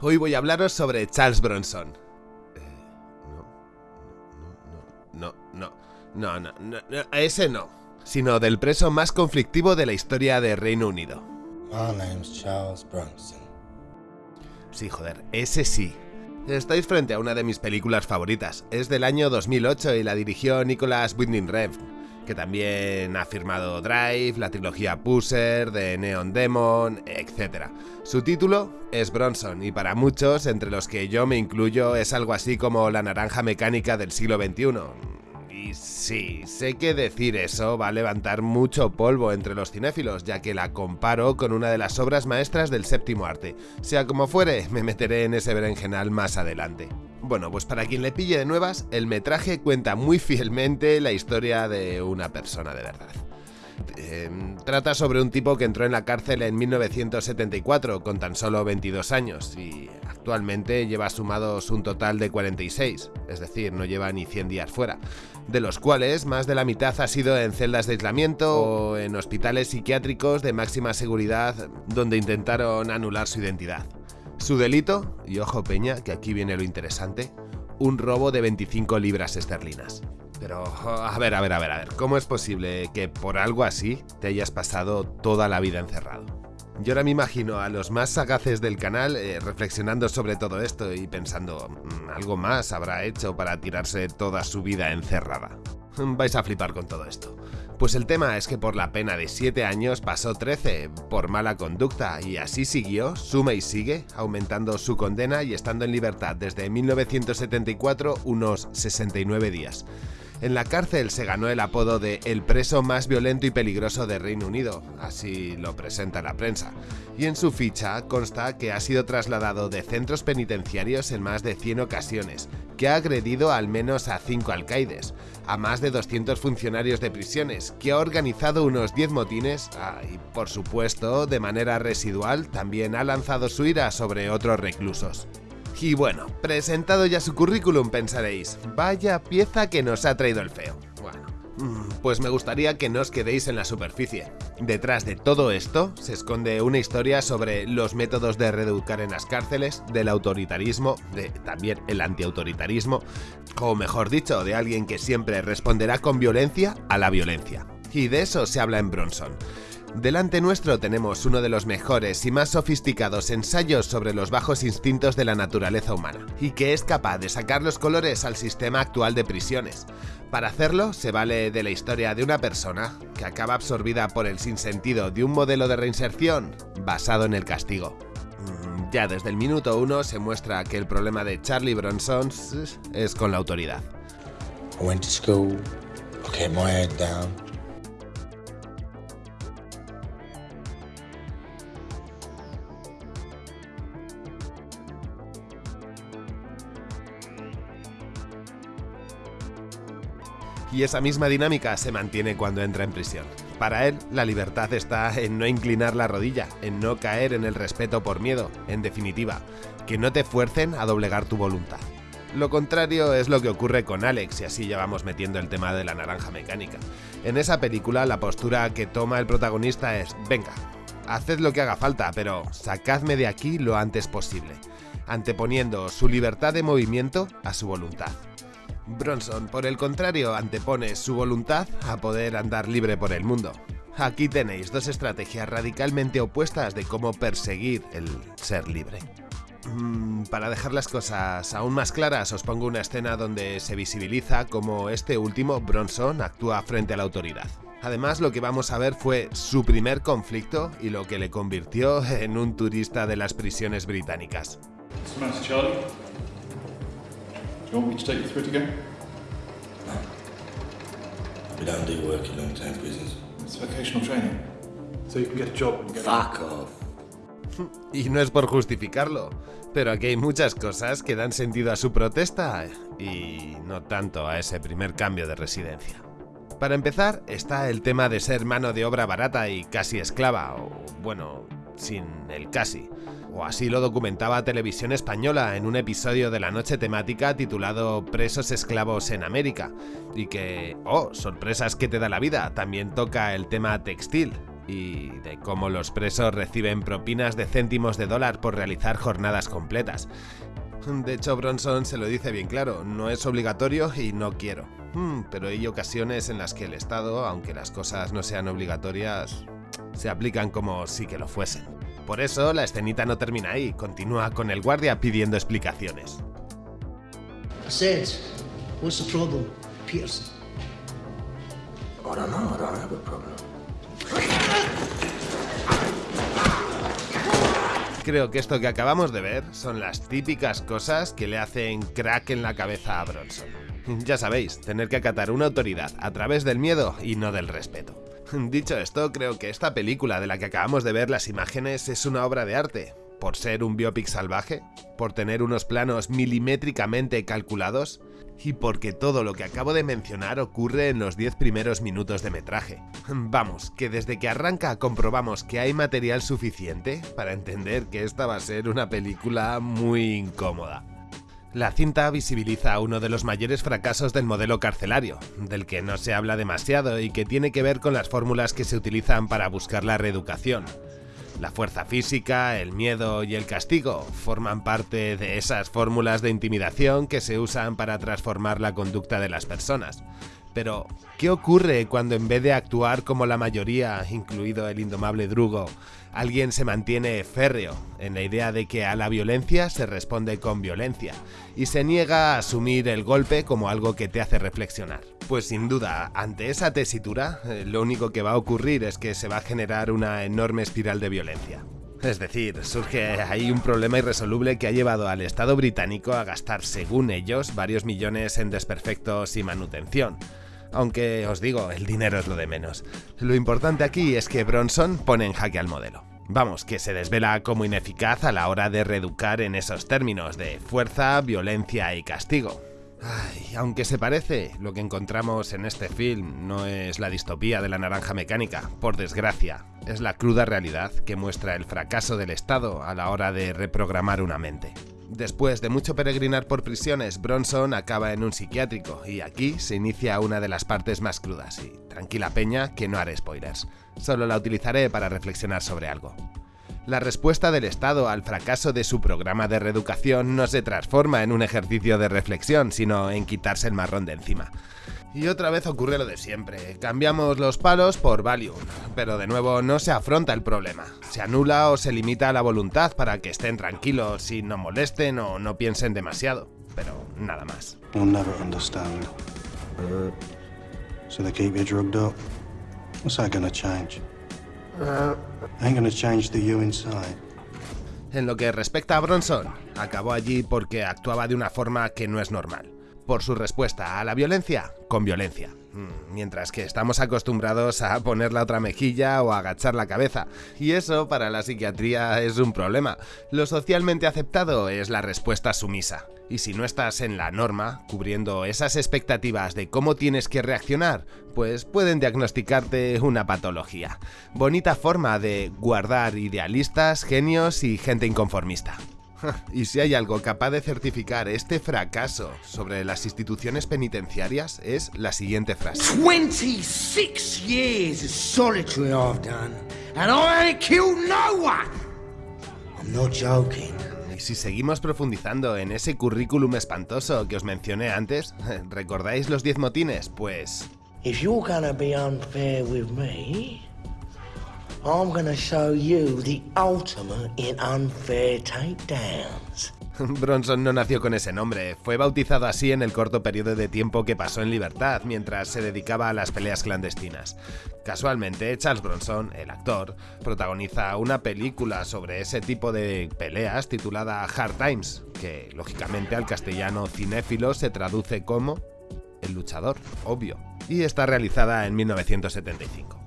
Hoy voy a hablaros sobre Charles Bronson. Eh, no, no, no, no, no, no, no, ese no. Sino del preso más conflictivo de la historia de Reino Unido. My name's Charles Bronson. Sí, joder, ese sí. Estáis frente a una de mis películas favoritas. Es del año 2008 y la dirigió Nicholas Winding Refn, que también ha firmado Drive, la trilogía Pusser, de Neon Demon, etc. Su título es Bronson y para muchos, entre los que yo me incluyo, es algo así como la naranja mecánica del siglo XXI. Y sí, sé que decir eso va a levantar mucho polvo entre los cinéfilos, ya que la comparo con una de las obras maestras del séptimo arte. Sea como fuere, me meteré en ese berenjenal más adelante. Bueno, pues para quien le pille de nuevas, el metraje cuenta muy fielmente la historia de una persona de verdad. Eh, trata sobre un tipo que entró en la cárcel en 1974 con tan solo 22 años y actualmente lleva sumados un total de 46, es decir, no lleva ni 100 días fuera, de los cuales más de la mitad ha sido en celdas de aislamiento o en hospitales psiquiátricos de máxima seguridad donde intentaron anular su identidad. Su delito, y ojo peña, que aquí viene lo interesante, un robo de 25 libras esterlinas. Pero, a ver, a ver, a ver, a ver, ¿cómo es posible que por algo así te hayas pasado toda la vida encerrado? Yo ahora me imagino a los más sagaces del canal eh, reflexionando sobre todo esto y pensando, "Mm, algo más habrá hecho para tirarse toda su vida encerrada. Vais a flipar con todo esto. Pues el tema es que por la pena de 7 años pasó 13 por mala conducta y así siguió, suma y sigue, aumentando su condena y estando en libertad desde 1974 unos 69 días. En la cárcel se ganó el apodo de el preso más violento y peligroso de Reino Unido, así lo presenta la prensa, y en su ficha consta que ha sido trasladado de centros penitenciarios en más de 100 ocasiones, que ha agredido al menos a 5 alcaides, a más de 200 funcionarios de prisiones, que ha organizado unos 10 motines ah, y, por supuesto, de manera residual, también ha lanzado su ira sobre otros reclusos. Y bueno, presentado ya su currículum pensaréis, vaya pieza que nos ha traído el feo. Bueno, mm, pues me gustaría que no os quedéis en la superficie. Detrás de todo esto se esconde una historia sobre los métodos de reeducar en las cárceles, del autoritarismo, de también el antiautoritarismo, o mejor dicho, de alguien que siempre responderá con violencia a la violencia. Y de eso se habla en Bronson. Delante nuestro tenemos uno de los mejores y más sofisticados ensayos sobre los bajos instintos de la naturaleza humana, y que es capaz de sacar los colores al sistema actual de prisiones. Para hacerlo, se vale de la historia de una persona que acaba absorbida por el sinsentido de un modelo de reinserción basado en el castigo. Mm, Ya desde el minuto uno se muestra que el problema de Charlie Bronson es con la autoridad. Y esa misma dinámica se mantiene cuando entra en prisión. Para él, la libertad está en no inclinar la rodilla, en no caer en el respeto por miedo, en definitiva, que no te fuercen a doblegar tu voluntad. Lo contrario es lo que ocurre con Alex y así ya vamos metiendo el tema de la naranja mecánica. En esa película la postura que toma el protagonista es, venga, haced lo que haga falta, pero sacadme de aquí lo antes posible, anteponiendo su libertad de movimiento a su voluntad. Bronson, por el contrario, antepone su voluntad a poder andar libre por el mundo. Aquí tenéis dos estrategias radicalmente opuestas de cómo perseguir el ser libre. Mm, Para dejar las cosas aún más claras, os pongo una escena donde se visibiliza cómo este último, Bronson, actúa frente a la autoridad. Además, lo que vamos a ver fue su primer conflicto y lo que le convirtió en un turista de las prisiones británicas. Do you want me to take you through it again? We don't do work in long-term prisons. It's vocational training. So you can get a job and get Fuck off. Y no es por justificarlo, pero aquí hay muchas cosas que dan sentido a su protesta y no tanto a ese primer cambio de residencia. Para empezar, está el tema de ser mano de obra barata y casi esclava, o bueno, sin el casi. O así lo documentaba Televisión Española en un episodio de la noche temática titulado Presos esclavos en América, y que, oh, sorpresas que te da la vida, también toca el tema textil. y de cómo los presos reciben propinas de céntimos de dólar por realizar jornadas completas. De hecho, Bronson se lo dice bien claro, no es obligatorio y no quiero. Hmm, pero hay ocasiones en las que el Estado, aunque las cosas no sean obligatorias, se aplican como si que lo fuesen. Por eso, la escenita no termina ahí, continúa con el guardia pidiendo explicaciones. what's the problem, Peterson? I don't know, I don't have a problem. Creo que esto que acabamos de ver son las típicas cosas que le hacen crack en la cabeza a Bronson. Ya sabéis, tener que acatar una autoridad a través del miedo y no del respeto. Dicho esto, creo que esta película de la que acabamos de ver las imágenes es una obra de arte, por ser un biopic salvaje, por tener unos planos milimétricamente calculados y porque todo lo que acabo de mencionar ocurre en los 10 primeros minutos de metraje. Vamos, que desde que arranca comprobamos que hay material suficiente para entender que esta va a ser una película muy incómoda. La cinta visibiliza uno de los mayores fracasos del modelo carcelario, del que no se habla demasiado y que tiene que ver con las fórmulas que se utilizan para buscar la reeducación. La fuerza física, el miedo y el castigo forman parte de esas fórmulas de intimidación que se usan para transformar la conducta de las personas. Pero, ¿qué ocurre cuando en vez de actuar como la mayoría, incluido el indomable Drugo, alguien se mantiene férreo en la idea de que a la violencia se responde con violencia y se niega a asumir el golpe como algo que te hace reflexionar? Pues sin duda, ante esa tesitura, eh, lo único que va a ocurrir es que se va a generar una enorme espiral de violencia. Es decir, surge ahí un problema irresoluble que ha llevado al Estado británico a gastar, según ellos, varios millones en desperfectos y manutención. Aunque os digo, el dinero es lo de menos. Lo importante aquí es que Bronson pone en jaque al modelo. Vamos, que se desvela como ineficaz a la hora de reeducar en esos términos de fuerza, violencia y castigo. Ay, aunque se parece, lo que encontramos en este film no es la distopía de la naranja mecánica, por desgracia, es la cruda realidad que muestra el fracaso del Estado a la hora de reprogramar una mente. Después de mucho peregrinar por prisiones, Bronson acaba en un psiquiátrico y aquí se inicia una de las partes más crudas y tranquila peña que no haré spoilers, solo la utilizaré para reflexionar sobre algo. La respuesta del Estado al fracaso de su programa de reeducación no se transforma en un ejercicio de reflexión, sino en quitarse el marrón de encima. Y otra vez ocurre lo de siempre, cambiamos los palos por Valium, pero de nuevo no se afronta el problema, se anula o se limita la voluntad para que estén tranquilos y no molesten o no piensen demasiado, pero nada más. En lo que respecta a Bronson, acabó allí porque actuaba de una forma que no es normal. Por su respuesta a la violencia, con violencia. Mm, mientras que estamos acostumbrados a poner la otra mejilla o a agachar la cabeza. Y eso para la psiquiatría es un problema. Lo socialmente aceptado es la respuesta sumisa. Y si no estás en la norma, cubriendo esas expectativas de cómo tienes que reaccionar, pues pueden diagnosticarte una patología. Bonita forma de guardar idealistas, genios y gente inconformista. Y si hay algo capaz de certificar este fracaso sobre las instituciones penitenciarias es la siguiente frase. 26 years of solitary I've done, and I ain't killed no one. I'm not joking. Y si seguimos profundizando en ese currículum espantoso que os mencioné antes, ¿recordáis los 10 motines? Pues... If you're gonna be unfair with me, I'm gonna show you the ultimate in unfair takedowns. Bronson no nació con ese nombre, fue bautizado así en el corto periodo de tiempo que pasó en libertad mientras se dedicaba a las peleas clandestinas. Casualmente, Charles Bronson, el actor, protagoniza una película sobre ese tipo de peleas titulada Hard Times, que lógicamente al castellano cinéfilo se traduce como El luchador, obvio, y está realizada en 1975.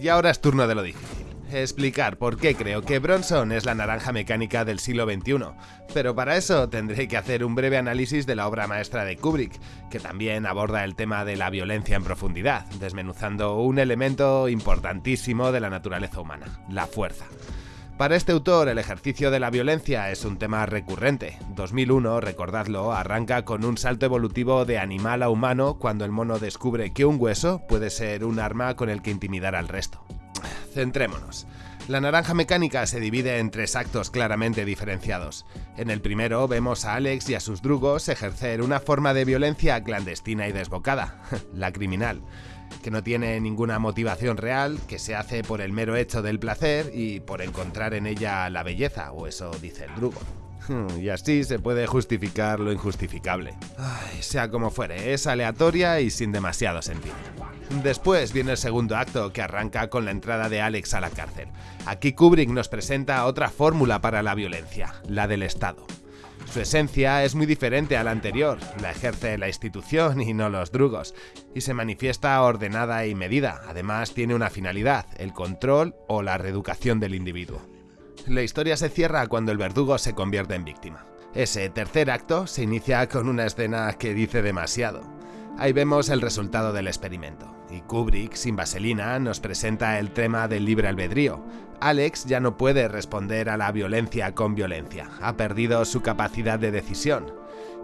Y ahora es turno de lo difícil. Explicar por qué creo que Bronson es la naranja mecánica del siglo XXI, pero para eso tendré que hacer un breve análisis de la obra maestra de Kubrick, que también aborda el tema de la violencia en profundidad, desmenuzando un elemento importantísimo de la naturaleza humana, la fuerza. Para este autor, el ejercicio de la violencia es un tema recurrente. 2001, recordadlo, arranca con un salto evolutivo de animal a humano cuando el mono descubre que un hueso puede ser un arma con el que intimidar al resto. centrémonos. La naranja mecánica se divide en tres actos claramente diferenciados. En el primero vemos a Alex y a sus drugos ejercer una forma de violencia clandestina y desbocada, la criminal, que no tiene ninguna motivación real, que se hace por el mero hecho del placer y por encontrar en ella la belleza, o eso dice el drugo. Y así se puede justificar lo injustificable. sea como fuere, es aleatoria y sin demasiado sentido. Después viene el segundo acto que arranca con la entrada de Alex a la cárcel. Aquí Kubrick nos presenta otra fórmula para la violencia, la del Estado. Su esencia es muy diferente a la anterior, la ejerce la institución y no los drugos, y se manifiesta ordenada y medida, además tiene una finalidad, el control o la reeducación del individuo. La historia se cierra cuando el verdugo se convierte en víctima. Ese tercer acto se inicia con una escena que dice demasiado. Ahí vemos el resultado del experimento, y Kubrick, sin vaselina, nos presenta el tema del libre albedrío. Alex ya no puede responder a la violencia con violencia, ha perdido su capacidad de decisión.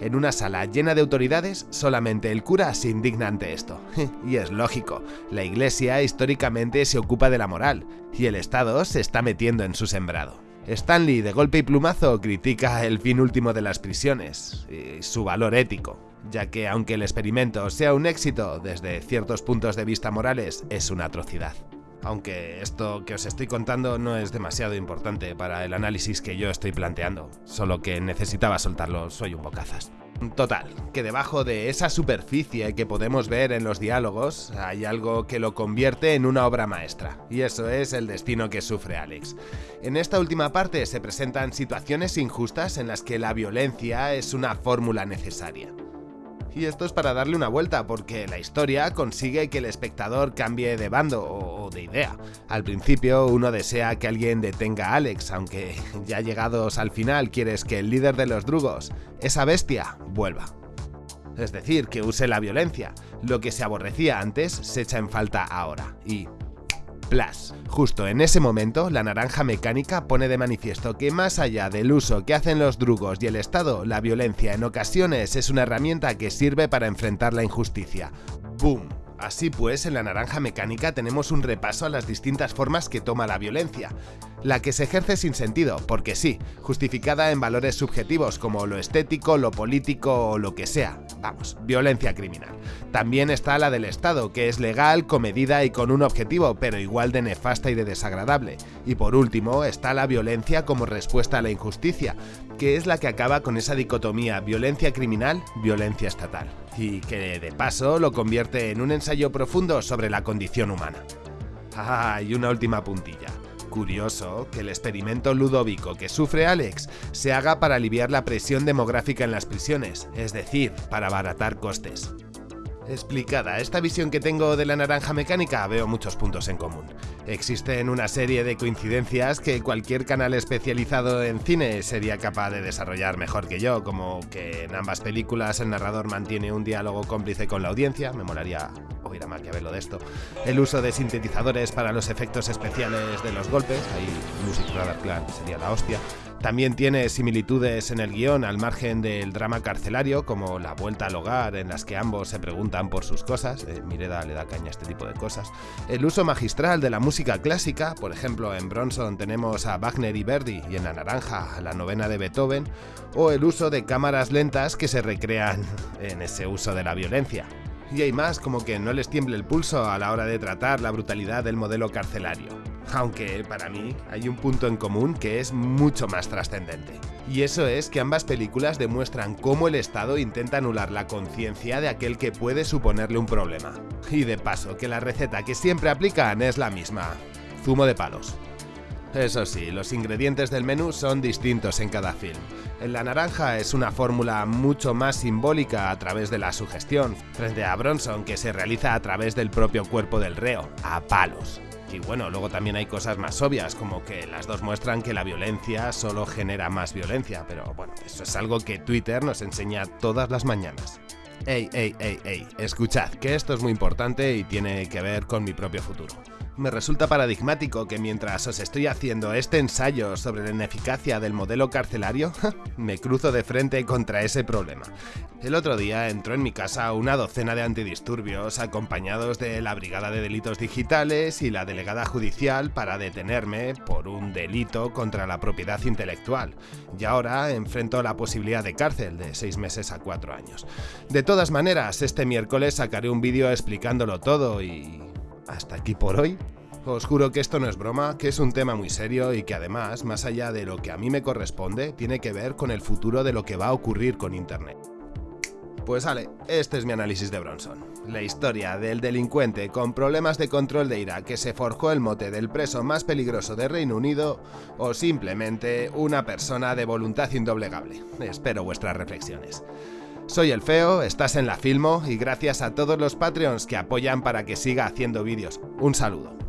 En una sala llena de autoridades, solamente el cura se indigna ante esto. y es lógico, la iglesia históricamente se ocupa de la moral, y el Estado se está metiendo en su sembrado. Stanley, de golpe y plumazo, critica el fin último de las prisiones, y su valor ético, ya que aunque el experimento sea un éxito desde ciertos puntos de vista morales, es una atrocidad. Aunque esto que os estoy contando no es demasiado importante para el análisis que yo estoy planteando, solo que necesitaba soltarlo, soy un bocazas. Total, que debajo de esa superficie que podemos ver en los diálogos hay algo que lo convierte en una obra maestra, y eso es el destino que sufre Alex. En esta última parte se presentan situaciones injustas en las que la violencia es una fórmula necesaria. Y esto es para darle una vuelta, porque la historia consigue que el espectador cambie de bando o de idea. Al principio uno desea que alguien detenga a Alex, aunque ya llegados al final quieres que el líder de los drugos, esa bestia, vuelva. Es decir, que use la violencia. Lo que se aborrecía antes se echa en falta ahora. Y Plus. Justo en ese momento, la naranja mecánica pone de manifiesto que más allá del uso que hacen los drugos y el Estado, la violencia en ocasiones es una herramienta que sirve para enfrentar la injusticia. ¡Boom! Así pues, en la naranja mecánica tenemos un repaso a las distintas formas que toma la violencia. La que se ejerce sin sentido, porque sí, justificada en valores subjetivos como lo estético, lo político o lo que sea. Vamos, violencia criminal. También está la del Estado, que es legal, comedida y con un objetivo, pero igual de nefasta y de desagradable. Y por último, está la violencia como respuesta a la injusticia, que es la que acaba con esa dicotomía violencia criminal, violencia estatal y que de paso lo convierte en un ensayo profundo sobre la condición humana. Ah, y una última puntilla. Curioso que el experimento ludóvico que sufre Alex se haga para aliviar la presión demográfica en las prisiones, es decir, para abaratar costes. Explicada esta visión que tengo de la naranja mecánica, veo muchos puntos en común. Existen una serie de coincidencias que cualquier canal especializado en cine sería capaz de desarrollar mejor que yo, como que en ambas películas el narrador mantiene un diálogo cómplice con la audiencia, me molaría oír a Maquiavelo de esto, el uso de sintetizadores para los efectos especiales de los golpes, ahí Music Radar Clan sería la hostia, también tiene similitudes en el guion al margen del drama carcelario, como la vuelta al hogar en las que ambos se preguntan por sus cosas, eh, Mireda le da caña a este tipo de cosas, el uso magistral de la música clásica, por ejemplo en Bronson tenemos a Wagner y Verdi y en La Naranja la novena de Beethoven, o el uso de cámaras lentas que se recrean en ese uso de la violencia. Y hay más como que no les tiemble el pulso a la hora de tratar la brutalidad del modelo carcelario aunque para mí hay un punto en común que es mucho más trascendente. Y eso es que ambas películas demuestran cómo el Estado intenta anular la conciencia de aquel que puede suponerle un problema. Y de paso, que la receta que siempre aplican es la misma, zumo de palos. Eso sí, los ingredientes del menú son distintos en cada film. En La Naranja es una fórmula mucho más simbólica a través de la sugestión, frente a Bronson que se realiza a través del propio cuerpo del reo, a palos. Y bueno, luego también hay cosas más obvias, como que las dos muestran que la violencia solo genera más violencia, pero bueno, eso es algo que Twitter nos enseña todas las mañanas. Ey, ey, ey, ey, escuchad, que esto es muy importante y tiene que ver con mi propio futuro. Me resulta paradigmático que mientras os estoy haciendo este ensayo sobre la ineficacia del modelo carcelario, me cruzo de frente contra ese problema. El otro día entró en mi casa una docena de antidisturbios acompañados de la Brigada de Delitos Digitales y la Delegada Judicial para detenerme por un delito contra la propiedad intelectual. Y ahora enfrento la posibilidad de cárcel de 6 meses a 4 años. De todas maneras, este miércoles sacaré un vídeo explicándolo todo y hasta aquí por hoy. Os juro que esto no es broma, que es un tema muy serio y que además, más allá de lo que a mí me corresponde, tiene que ver con el futuro de lo que va a ocurrir con Internet. Pues vale, este es mi análisis de Bronson. La historia del delincuente con problemas de control de ira que se forjó el mote del preso más peligroso de Reino Unido o simplemente una persona de voluntad indoblegable. Espero vuestras reflexiones. Soy el Feo, estás en la Filmo y gracias a todos los Patreons que apoyan para que siga haciendo vídeos. Un saludo.